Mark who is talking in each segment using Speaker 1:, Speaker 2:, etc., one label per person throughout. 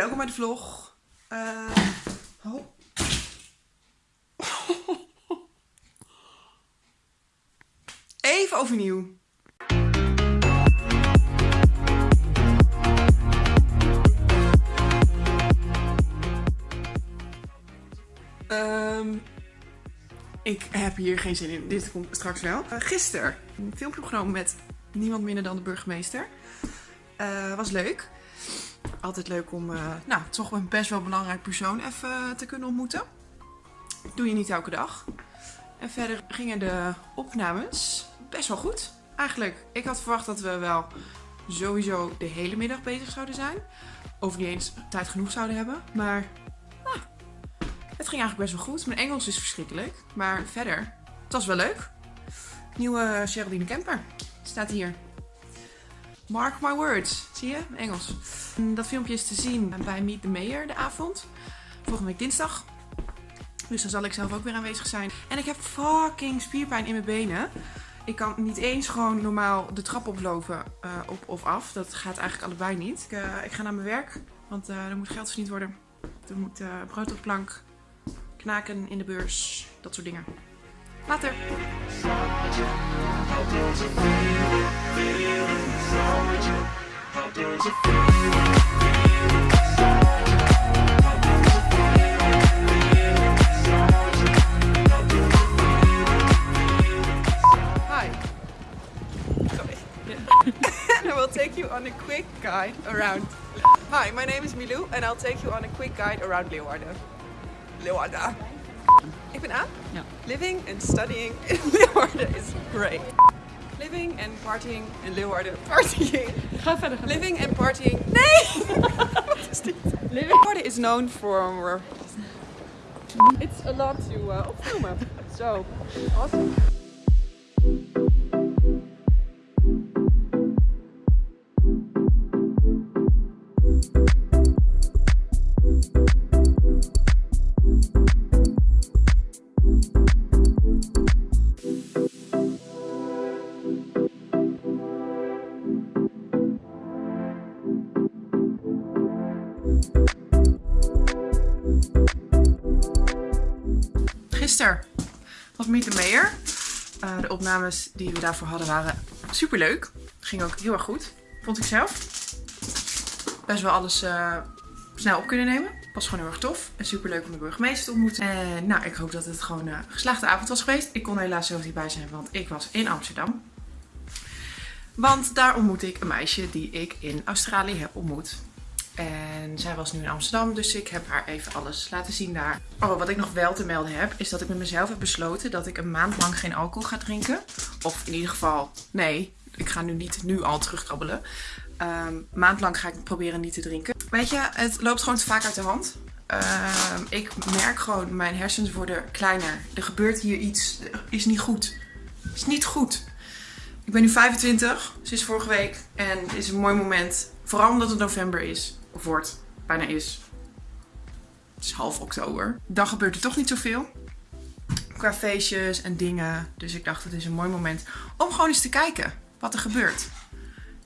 Speaker 1: welkom bij de vlog. Oh. Even overnieuw. Um, ik heb hier geen zin in. Dit komt straks wel. Uh, gisteren een filmpje met niemand minder dan de burgemeester. Uh, was leuk. Altijd leuk om, uh, nou, toch een best wel belangrijk persoon even te kunnen ontmoeten. Doe je niet elke dag. En verder gingen de opnames best wel goed. Eigenlijk, ik had verwacht dat we wel sowieso de hele middag bezig zouden zijn. Of niet eens tijd genoeg zouden hebben. Maar nou, het ging eigenlijk best wel goed. Mijn Engels is verschrikkelijk. Maar verder, het was wel leuk. Nieuwe Geraldine Kemper staat hier. Mark my words. Zie je? Engels. Dat filmpje is te zien bij Meet the Mayor de avond. Volgende week dinsdag. Dus dan zal ik zelf ook weer aanwezig zijn. En ik heb fucking spierpijn in mijn benen. Ik kan niet eens gewoon normaal de trap oplopen uh, op of af. Dat gaat eigenlijk allebei niet. Ik, uh, ik ga naar mijn werk, want uh, er moet geld verdiend worden. Er moet brood op plank, knaken in de beurs, dat soort dingen. Later! Quick guide around. Hi, my name is Milou and I'll take you on a quick guide around Leeuwarden. Leeuwarden. Ik ben Aan.
Speaker 2: Ja.
Speaker 1: Living and studying in Leeuwarden is great. Living and partying in Leeuwarden. Partying.
Speaker 2: Ga verder. Ga
Speaker 1: Living and partying. Nee! Wat is dit?
Speaker 2: Living.
Speaker 1: Leeuwarden is known for... It's a lot to uh, opnoemen. So, awesome. Gisteren was Meet the Mayor. Uh, de opnames die we daarvoor hadden waren super leuk. Ging ook heel erg goed, vond ik zelf. Best wel alles uh, snel op kunnen nemen. Was gewoon heel erg tof. En super leuk om de burgemeester te ontmoeten. En nou, ik hoop dat het gewoon een geslaagde avond was geweest. Ik kon helaas zelf niet bij zijn, want ik was in Amsterdam. Want daar ontmoette ik een meisje die ik in Australië heb ontmoet. En zij was nu in Amsterdam, dus ik heb haar even alles laten zien daar. Oh, wat ik nog wel te melden heb, is dat ik met mezelf heb besloten dat ik een maand lang geen alcohol ga drinken. Of in ieder geval, nee, ik ga nu niet nu al terugkrabbelen. Um, maand lang ga ik proberen niet te drinken. Weet je, het loopt gewoon te vaak uit de hand. Um, ik merk gewoon, mijn hersens worden kleiner. Er gebeurt hier iets, is niet goed. Is niet goed. Ik ben nu 25, sinds vorige week. En het is een mooi moment, vooral omdat het november is of wordt, bijna is. Het is half oktober. Dan gebeurt er toch niet zoveel. Qua feestjes en dingen. Dus ik dacht het is een mooi moment om gewoon eens te kijken wat er gebeurt.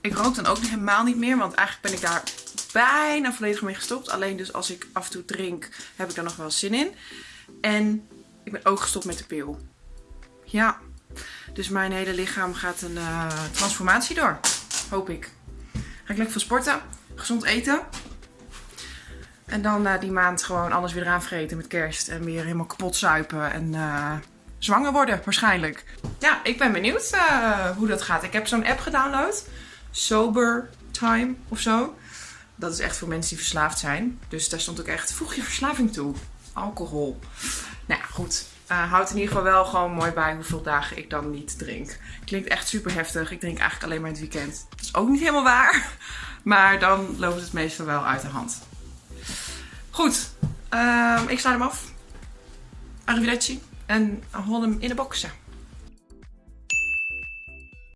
Speaker 1: Ik rook dan ook helemaal niet meer, want eigenlijk ben ik daar bijna volledig mee gestopt. Alleen dus als ik af en toe drink, heb ik daar nog wel zin in. En ik ben ook gestopt met de pil. Ja, dus mijn hele lichaam gaat een uh, transformatie door. Hoop ik. Ga ik lekker van sporten gezond eten. En dan na die maand gewoon alles weer eraan met kerst. En weer helemaal kapot zuipen en uh, zwanger worden waarschijnlijk. Ja, ik ben benieuwd uh, hoe dat gaat. Ik heb zo'n app gedownload. Sober Time of zo. Dat is echt voor mensen die verslaafd zijn. Dus daar stond ook echt, voeg je verslaving toe. Alcohol. Nou ja, goed. Uh, houdt in ieder geval wel gewoon mooi bij hoeveel dagen ik dan niet drink. Klinkt echt super heftig. Ik drink eigenlijk alleen maar het weekend. Dat is ook niet helemaal waar. Maar dan loopt het meestal wel uit de hand. Goed, uh, ik sluit hem af. Arrivederci. En hol hem in de boxen.